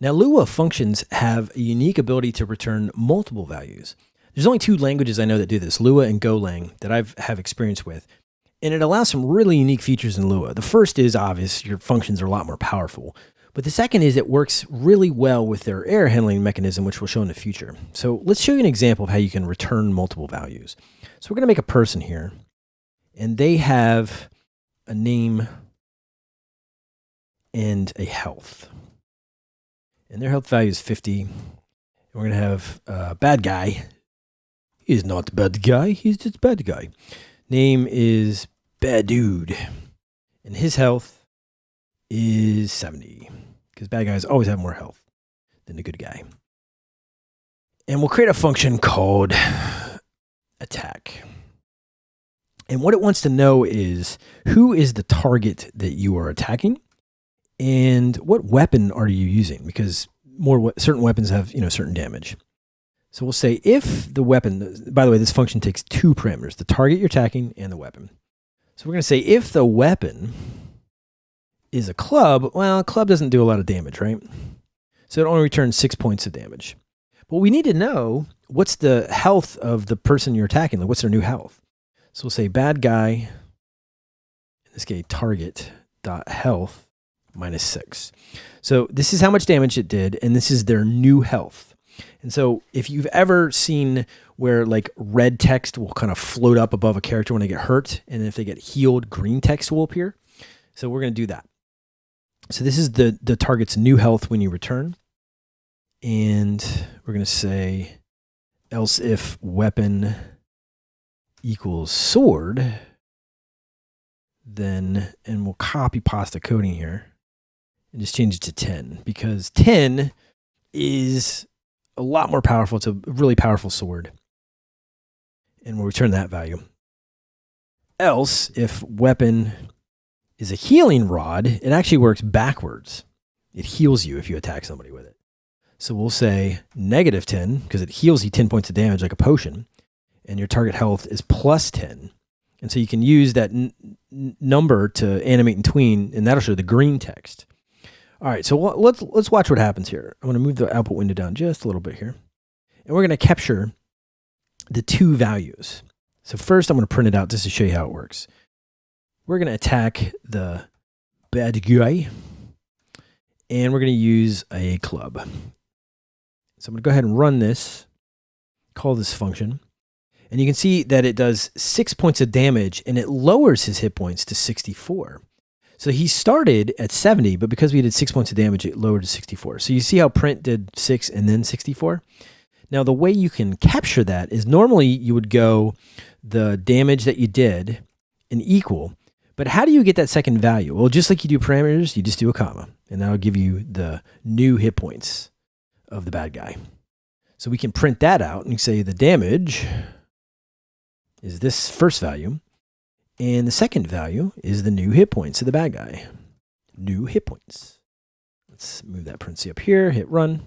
Now, Lua functions have a unique ability to return multiple values. There's only two languages I know that do this, Lua and Golang, that I've have experience with. And it allows some really unique features in Lua. The first is obvious, your functions are a lot more powerful. But the second is it works really well with their error handling mechanism, which we'll show in the future. So let's show you an example of how you can return multiple values. So we're going to make a person here, and they have a name and a health. And their health value is 50. And we're going to have a bad guy. He's not bad guy. He's just bad guy. Name is Bad Dude. And his health is 70. Because bad guys always have more health than the good guy. And we'll create a function called attack. And what it wants to know is who is the target that you are attacking what weapon are you using? Because more certain weapons have, you know, certain damage. So we'll say if the weapon, by the way, this function takes two parameters, the target you're attacking and the weapon. So we're going to say if the weapon is a club, well, a club doesn't do a lot of damage, right? So it only returns six points of damage. But we need to know what's the health of the person you're attacking. Like what's their new health? So we'll say bad guy, in this case, target dot health minus six. So this is how much damage it did, and this is their new health. And so if you've ever seen where like red text will kind of float up above a character when they get hurt, and if they get healed, green text will appear. So we're going to do that. So this is the, the target's new health when you return. And we're going to say else if weapon equals sword, then, and we'll copy pasta coding here and just change it to 10 because 10 is a lot more powerful. It's a really powerful sword. And we'll return that value. Else, if weapon is a healing rod, it actually works backwards. It heals you if you attack somebody with it. So we'll say negative 10 because it heals you 10 points of damage like a potion. And your target health is plus 10. And so you can use that number to animate and tween, and that'll show the green text. All right, so let's let's watch what happens here. I'm going to move the output window down just a little bit here. And we're going to capture the two values. So first I'm going to print it out just to show you how it works. We're going to attack the bad guy and we're going to use a club. So I'm going to go ahead and run this, call this function. And you can see that it does six points of damage and it lowers his hit points to 64. So he started at 70, but because we did six points of damage, it lowered to 64. So you see how print did six and then 64? Now, the way you can capture that is normally you would go the damage that you did and equal. But how do you get that second value? Well, just like you do parameters, you just do a comma, and that'll give you the new hit points of the bad guy. So we can print that out and say the damage is this first value. And the second value is the new hit points of the bad guy. New hit points. Let's move that parenthesis up here, hit run.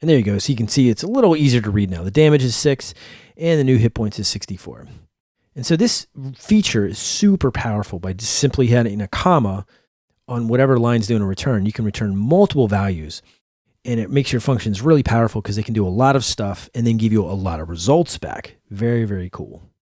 And there you go. So you can see it's a little easier to read now. The damage is 6 and the new hit points is 64. And so this feature is super powerful by just simply adding a comma on whatever line's doing a return. You can return multiple values and it makes your functions really powerful because they can do a lot of stuff and then give you a lot of results back. Very, very cool.